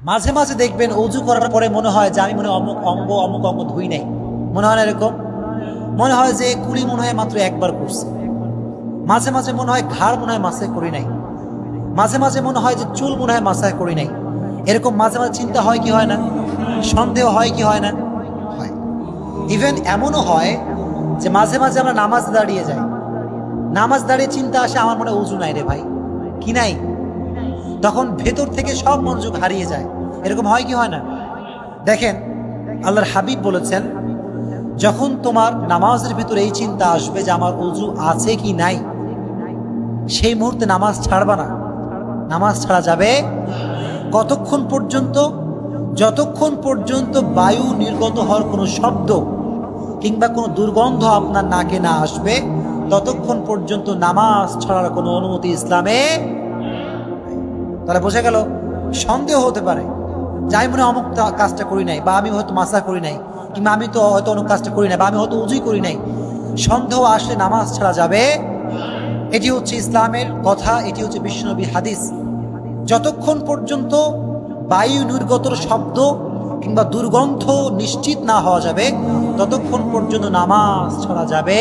মাঝে মাঝে দেখবেন অজু করার পরে মনে হয় যে আমি মনে হয় অমুক অঙ্গ অমুক অঙ্গ ধুই নাই মনে হয় না এরকম মনে হয় যে কুড়ি মনে হয় মাত্র একবার করছে মাঝে মাঝে মনে হয় ঘাড় মনে হয় মাসায় করি নাই মাঝে মাঝে মনে হয় যে চুল মনে হয় মাসায় করি নাই এরকম মাঝে মাঝে চিন্তা হয় কি হয় না সন্দেহ হয় কি হয় না হয় ইভেন এমনও হয় যে মাঝে মাঝে আমরা নামাজ দাঁড়িয়ে যাই নামাজ দাঁড়িয়ে চিন্তা আসে আমার মনে হয় উজু নাই রে ভাই কি নাই তখন ভেতর থেকে সব মনোযোগ হারিয়ে যায়। এরকম হয় কি হয় না? দেখেন, আল্লাহর হাবিব বলেছেন, যখন তোমার নামাজের ভিতরে এই চিন্তা আসবে যে আমার উজু আছে কি নাই, সেই মুহূর্তে নামাজ ছাড়বা না। নামাজ ছাড়া যাবে কতক্ষণ পর্যন্ত? যতক্ষণ পর্যন্ত বায়ু নির্গত হওয়ার কোনো শব্দ কিংবা কোনো দুর্গন্ধ আপনার নাকে না আসবে, ততক্ষণ পর্যন্ত নামাজ ছাড়ার কোনো অনুমতি ইসলামে তাহলে বোঝা গেল সন্দেহ হতে পারে। যাই মনে অমুক কাজটা করি নাই, বা আমি হয়তো মাসা করি নাই, কিংবা আমি তো হয়তো অমুক কাজটা করি নাই, বা আমি হয়তো উজুই করি নাই, সন্দেহ আসলে নামাজ ছাড়া যাবে? এটি হচ্ছে ইসলামের কথা, এটি হচ্ছে বিশ্বনবী হাদিস। যতক্ষণ পর্যন্ত বায়ু নির্গতর শব্দ কিংবা দুর্গন্ধ নিশ্চিত না হওয়া যাবে, ততক্ষণ পর্যন্ত নামাজ ছাড়া যাবে